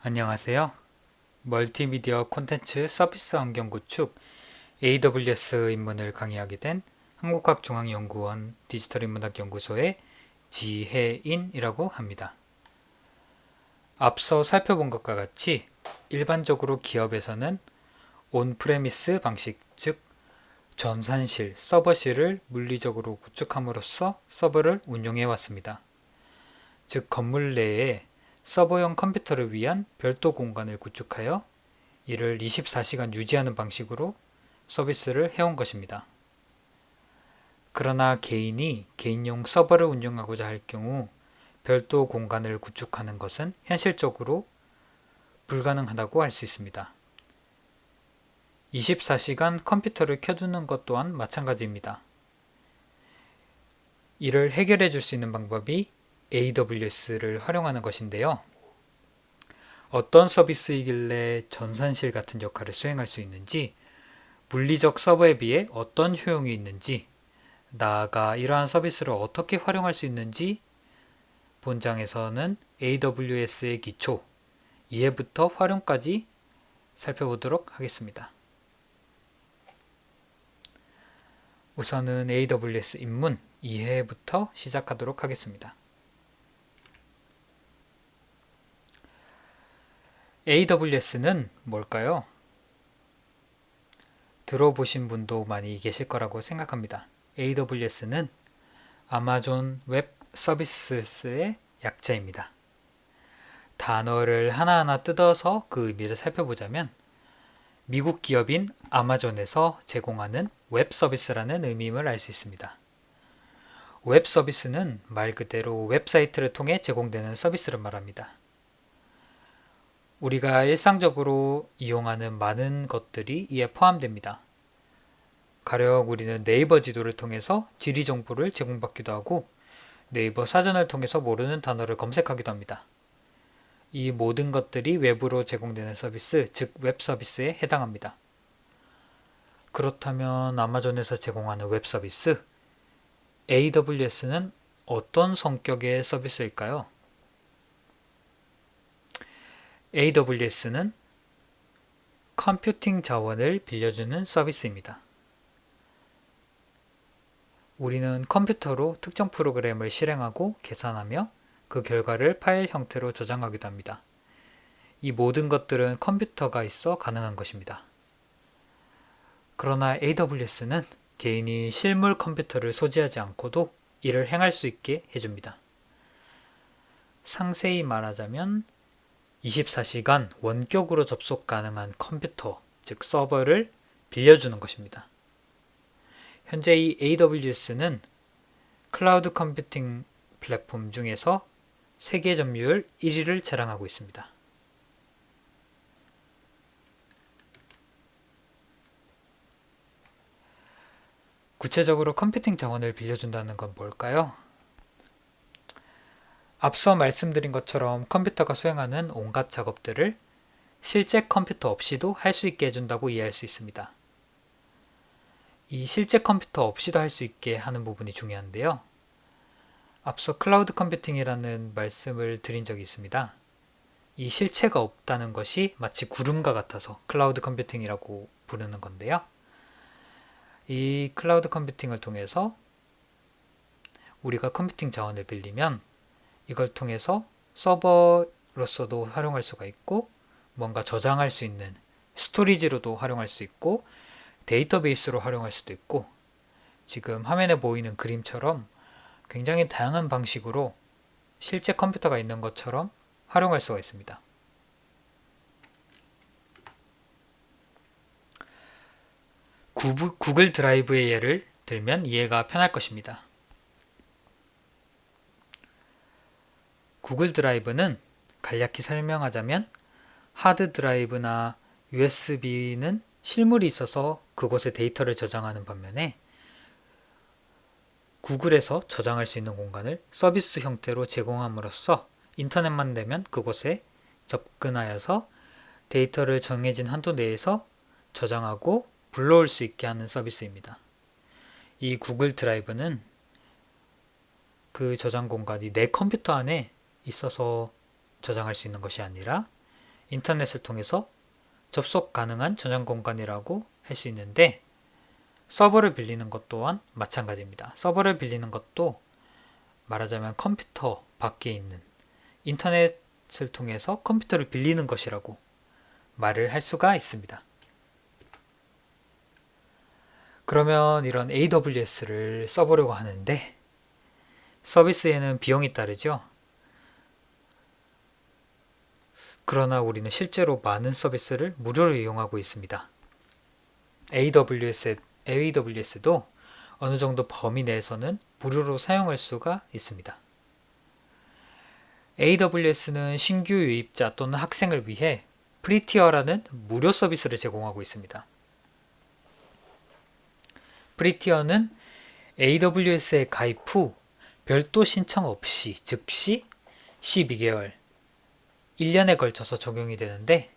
안녕하세요. 멀티미디어 콘텐츠 서비스 환경 구축 AWS 입문을 강의하게 된 한국학중앙연구원 디지털인문학연구소의 지혜인이라고 합니다. 앞서 살펴본 것과 같이 일반적으로 기업에서는 on-premise 방식, 즉 전산실, 서버실을 물리적으로 구축함으로써 서버를 운용해 왔습니다. 즉 건물 내에 서버용 컴퓨터를 위한 별도 공간을 구축하여 이를 24시간 유지하는 방식으로 서비스를 해온 것입니다. 그러나 개인이 개인용 서버를 운영하고자 할 경우 별도 공간을 구축하는 것은 현실적으로 불가능하다고 할 수 있습니다. 24시간 컴퓨터를 켜두는 것 또한 마찬가지입니다. 이를 해결해 줄 수 있는 방법이 AWS를 활용하는 것인데요. 어떤 서비스이길래 전산실 같은 역할을 수행할 수 있는지, 물리적 서버에 비해 어떤 효용이 있는지, 나아가 이러한 서비스를 어떻게 활용할 수 있는지 본장에서는 AWS의 기초, 이해부터 활용까지 살펴보도록 하겠습니다. 우선은 AWS 입문, 이해부터 시작하도록 하겠습니다. AWS는 뭘까요? 들어보신 분도 많이 계실 거라고 생각합니다. AWS는 아마존 웹 서비스의 약자입니다. 단어를 하나하나 뜯어서 그 의미를 살펴보자면 미국 기업인 아마존에서 제공하는 웹 서비스라는 의미임을 알 수 있습니다. 웹 서비스는 말 그대로 웹사이트를 통해 제공되는 서비스를 말합니다. 우리가 일상적으로 이용하는 많은 것들이 이에 포함됩니다. 가령 우리는 네이버 지도를 통해서 지리 정보를 제공받기도 하고 네이버 사전을 통해서 모르는 단어를 검색하기도 합니다. 이 모든 것들이 외부로 제공되는 서비스, 즉 웹 서비스에 해당합니다. 그렇다면 아마존에서 제공하는 웹 서비스, AWS는 어떤 성격의 서비스일까요? AWS는 컴퓨팅 자원을 빌려주는 서비스입니다. 우리는 컴퓨터로 특정 프로그램을 실행하고 계산하며 그 결과를 파일 형태로 저장하기도 합니다. 이 모든 것들은 컴퓨터가 있어 가능한 것입니다. 그러나 AWS는 개인이 실물 컴퓨터를 소지하지 않고도 이를 행할 수 있게 해줍니다. 상세히 말하자면 24시간 원격으로 접속 가능한 컴퓨터, 즉 서버를 빌려주는 것입니다. 현재 이 AWS는 클라우드 컴퓨팅 플랫폼 중에서 세계 점유율 1위를 자랑하고 있습니다. 구체적으로 컴퓨팅 자원을 빌려준다는 건 뭘까요? 앞서 말씀드린 것처럼 컴퓨터가 수행하는 온갖 작업들을 실제 컴퓨터 없이도 할 수 있게 해준다고 이해할 수 있습니다. 이 실제 컴퓨터 없이도 할 수 있게 하는 부분이 중요한데요. 앞서 cloud computing이라는 말씀을 드린 적이 있습니다. 이 실체가 없다는 것이 마치 구름과 같아서 cloud computing이라고 부르는 건데요. 이 cloud computing을 통해서 우리가 computing 자원을 빌리면 이걸 통해서 서버로서도 활용할 수가 있고 뭔가 저장할 수 있는 storage로도 활용할 수 있고 데이터베이스로 활용할 수도 있고 지금 화면에 보이는 그림처럼 굉장히 다양한 방식으로 실제 컴퓨터가 있는 것처럼 활용할 수가 있습니다. 구글 드라이브의 예를 들면 이해가 편할 것입니다. 구글 드라이브는 간략히 설명하자면 하드 드라이브나 USB는 실물이 있어서 그곳에 데이터를 저장하는 반면에 구글에서 저장할 수 있는 공간을 서비스 형태로 제공함으로써 인터넷만 되면 그곳에 접근하여서 데이터를 정해진 한도 내에서 저장하고 불러올 수 있게 하는 서비스입니다. 이 구글 드라이브는 그 저장 공간이 내 컴퓨터 안에 있어서 저장할 수 있는 것이 아니라 인터넷을 통해서 접속 가능한 저장 공간이라고 할 수 있는데 서버를 빌리는 것 또한 마찬가지입니다. 서버를 빌리는 것도 말하자면 컴퓨터 밖에 있는 인터넷을 통해서 컴퓨터를 빌리는 것이라고 말을 할 수가 있습니다. 그러면 이런 AWS를 써보려고 하는데 서비스에는 비용이 따르죠. 그러나 우리는 실제로 많은 서비스를 무료로 이용하고 있습니다. AWS, AWS도 어느 정도 범위 내에서는 무료로 사용할 수가 있습니다. AWS는 신규 유입자 또는 학생을 위해 free tier라는 무료 서비스를 제공하고 있습니다. free tier는 AWS에 가입 후 별도 신청 없이 즉시 12개월 1년에 걸쳐서 적용이 되는데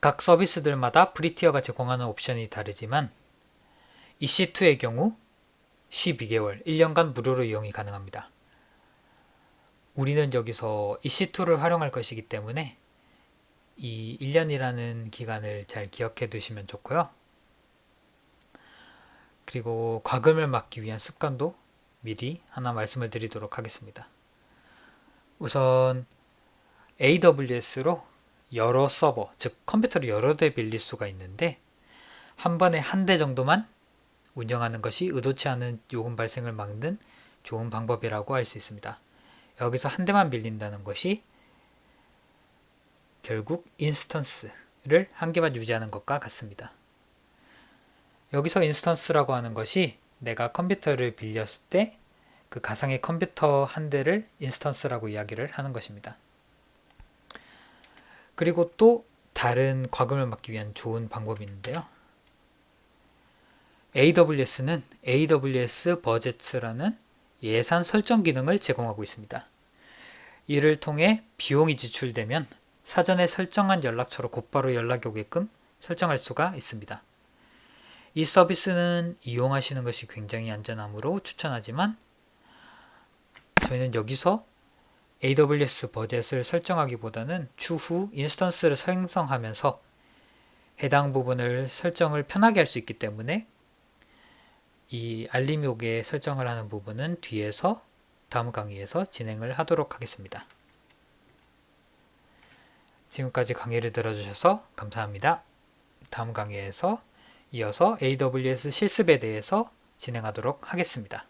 각 서비스들마다 free tier가 제공하는 옵션이 다르지만 EC2의 경우 12개월, 1년간 무료로 이용이 가능합니다. 우리는 여기서 EC2를 활용할 것이기 때문에 이 1년이라는 기간을 잘 기억해 두시면 좋고요. 그리고 과금을 막기 위한 습관도 미리 하나 말씀을 드리도록 하겠습니다. 우선 AWS로 여러 서버, 즉 컴퓨터를 여러 대 빌릴 수가 있는데 한 번에 한 대 정도만 운영하는 것이 의도치 않은 요금 발생을 막는 좋은 방법이라고 할 수 있습니다. 여기서 한 대만 빌린다는 것이 결국 instance를 한 개만 유지하는 것과 같습니다. 여기서 instance라고 하는 것이 내가 컴퓨터를 빌렸을 때 그 가상의 컴퓨터 한 대를 instance라고 이야기를 하는 것입니다. 그리고 또 다른 과금을 막기 위한 좋은 방법이 있는데요. AWS는 AWS 버젯라는 예산 설정 기능을 제공하고 있습니다. 이를 통해 비용이 지출되면 사전에 설정한 연락처로 곧바로 연락이 오게끔 설정할 수가 있습니다. 이 서비스는 이용하시는 것이 굉장히 안전하므로 추천하지만 저희는 여기서 AWS 버젯을 설정하기보다는 추후 인스턴스를 생성하면서 해당 부분을 설정을 편하게 할 수 있기 때문에 이 알림이 오게 설정을 하는 부분은 뒤에서 다음 강의에서 진행을 하도록 하겠습니다. 지금까지 강의를 들어주셔서 감사합니다. 다음 강의에서 이어서 AWS 실습에 대해서 진행하도록 하겠습니다.